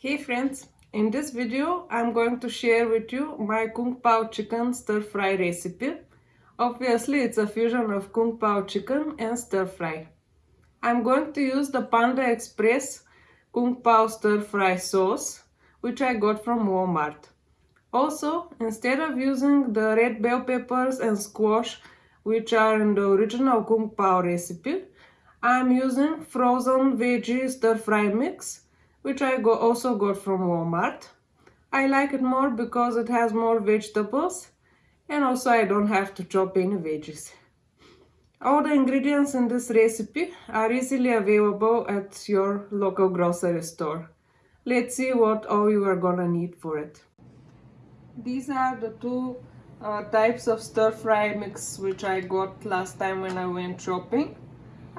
Hey friends, in this video I'm going to share with you my Kung Pao chicken stir fry recipe. Obviously it's a fusion of Kung Pao chicken and stir fry. I'm going to use the Panda Express Kung Pao stir fry sauce which I got from Walmart. Also, instead of using the red bell peppers and squash which are in the original Kung Pao recipe, I'm using frozen veggie stir fry mix which I go also got from Walmart. I like it more because it has more vegetables and also I don't have to chop any veggies. All the ingredients in this recipe are easily available at your local grocery store. Let's see what all you are gonna need for it. These are the two uh, types of stir fry mix which I got last time when I went shopping.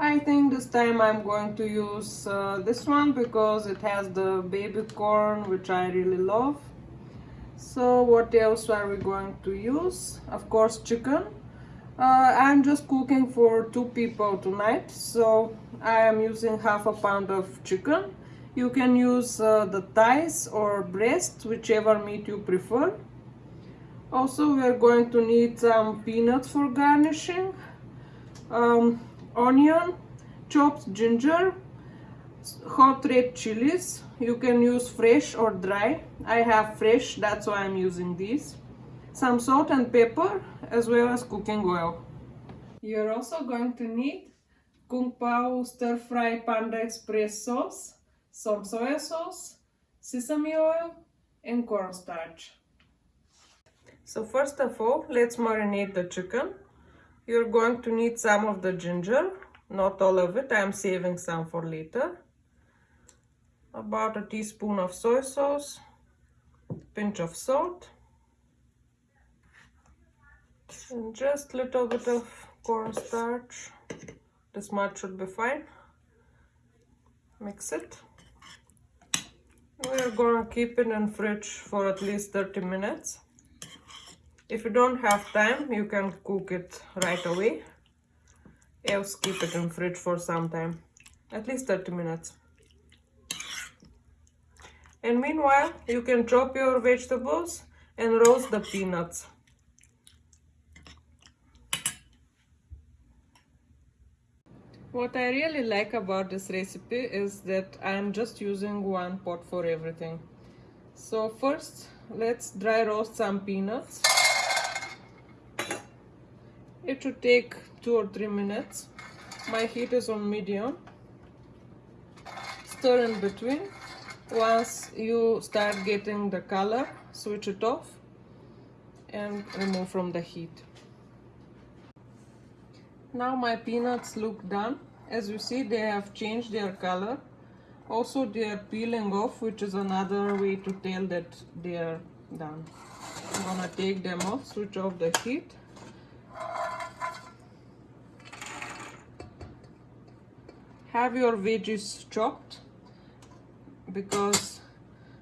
I think this time I'm going to use uh, this one because it has the baby corn which I really love. So what else are we going to use? Of course chicken. Uh, I'm just cooking for two people tonight so I am using half a pound of chicken. You can use uh, the thighs or breast whichever meat you prefer. Also we are going to need some peanuts for garnishing. Um, onion, chopped ginger, hot red chilies. You can use fresh or dry. I have fresh, that's why I'm using these. Some salt and pepper as well as cooking oil. You're also going to need Kung Pao Stir Fry Panda Express sauce, some soy sauce, sesame oil and cornstarch. So first of all, let's marinate the chicken. You're going to need some of the ginger, not all of it, I'm saving some for later. About a teaspoon of soy sauce, pinch of salt, and just a little bit of cornstarch. This much should be fine. Mix it. We're gonna keep it in fridge for at least 30 minutes. If you don't have time, you can cook it right away. Else keep it in fridge for some time, at least 30 minutes. And meanwhile, you can chop your vegetables and roast the peanuts. What I really like about this recipe is that I'm just using one pot for everything. So first, let's dry roast some peanuts. It should take two or three minutes. My heat is on medium. Stir in between. Once you start getting the color, switch it off and remove from the heat. Now my peanuts look done. As you see, they have changed their color. Also, they are peeling off, which is another way to tell that they are done. I'm gonna take them off, switch off the heat have your veggies chopped because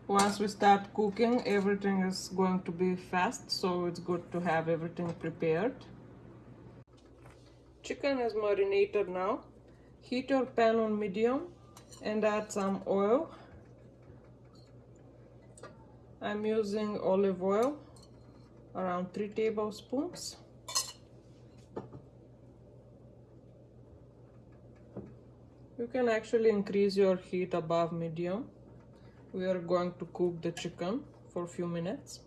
once we start cooking everything is going to be fast so it's good to have everything prepared. Chicken is marinated now. Heat your pan on medium and add some oil. I'm using olive oil around 3 tablespoons You can actually increase your heat above medium. We are going to cook the chicken for a few minutes.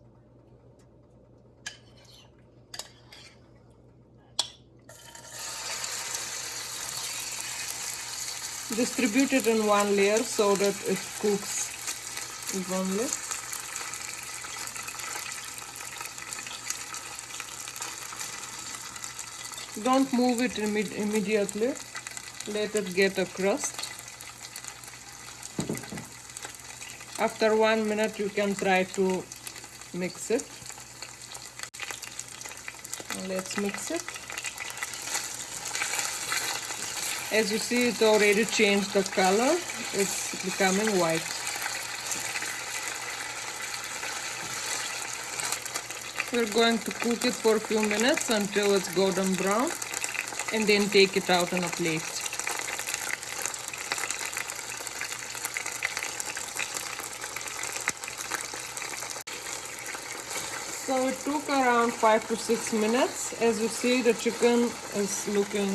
Distribute it in one layer so that it cooks evenly. Don't move it imme immediately let it get a crust after one minute you can try to mix it. Let's mix it. As you see it already changed the color. It's becoming white. We're going to cook it for a few minutes until it's golden brown and then take it out on a plate So it took around five to six minutes. As you see, the chicken is looking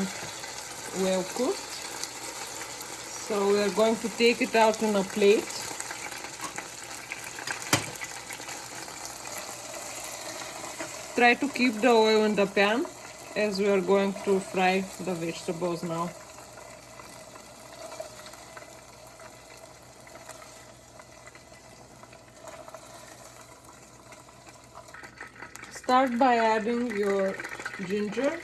well cooked. So we are going to take it out in a plate. Try to keep the oil in the pan as we are going to fry the vegetables now. Start by adding your ginger.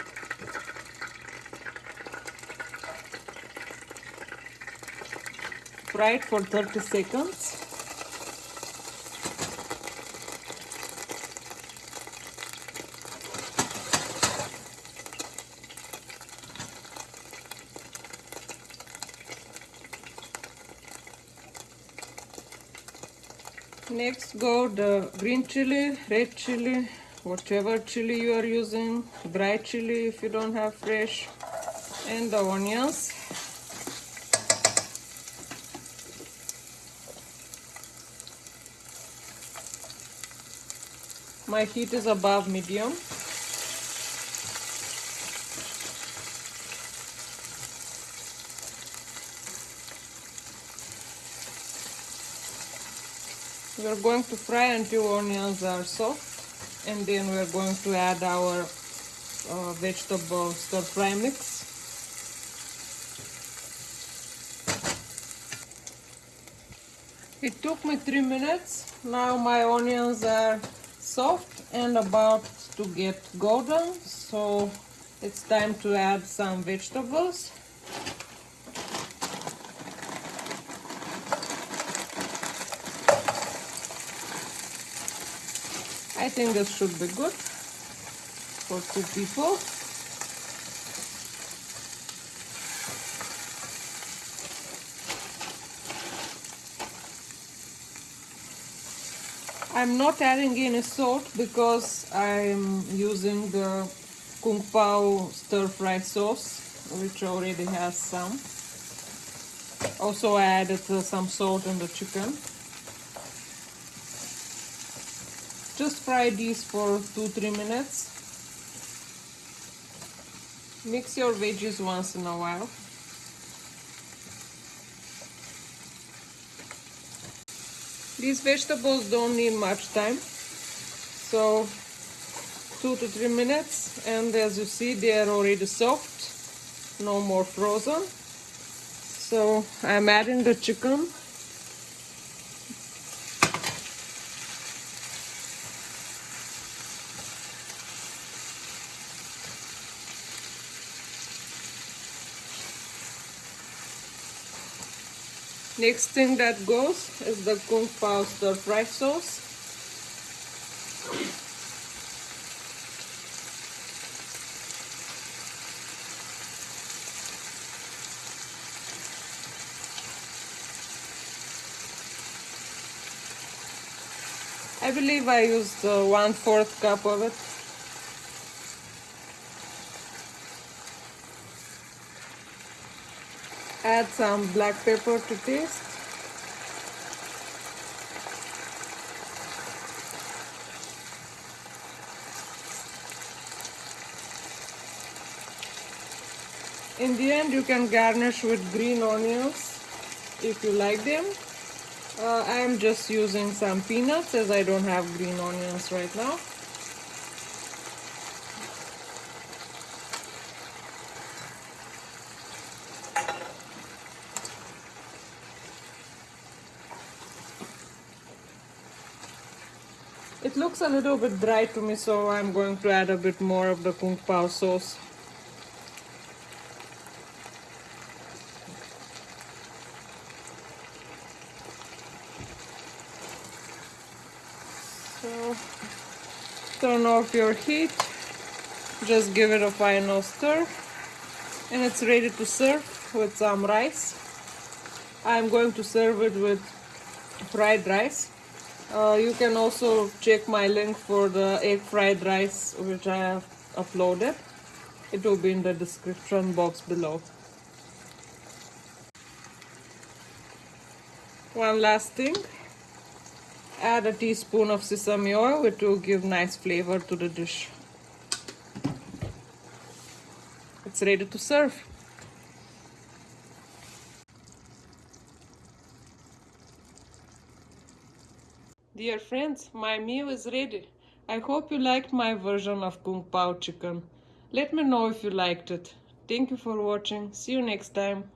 Fry it for 30 seconds. Next go the green chili, red chili, whatever chili you are using, dry chili if you don't have fresh, and the onions. My heat is above medium. We are going to fry until onions are soft and then we are going to add our uh, vegetable stir fry mix. It took me three minutes. Now my onions are soft and about to get golden so it's time to add some vegetables. I think this should be good for two people. I'm not adding any salt because I'm using the Kung Pao stir fry sauce which already has some. Also I added uh, some salt in the chicken. Just fry these for 2-3 minutes. Mix your veggies once in a while. These vegetables don't need much time. So 2 to 3 minutes and as you see they are already soft. No more frozen. So I'm adding the chicken Next thing that goes is the Kung Pao stir fry sauce. I believe I used uh, one fourth cup of it. Add some black pepper to taste. In the end, you can garnish with green onions if you like them. Uh, I am just using some peanuts as I don't have green onions right now. It looks a little bit dry to me, so I'm going to add a bit more of the Kung Pao sauce. So, turn off your heat, just give it a final stir, and it's ready to serve with some rice. I'm going to serve it with fried rice. Uh, you can also check my link for the egg fried rice which I have uploaded. It will be in the description box below. One last thing. add a teaspoon of sesame oil which will give nice flavor to the dish. It's ready to serve. Dear friends, my meal is ready. I hope you liked my version of Kung Pao chicken. Let me know if you liked it. Thank you for watching. See you next time.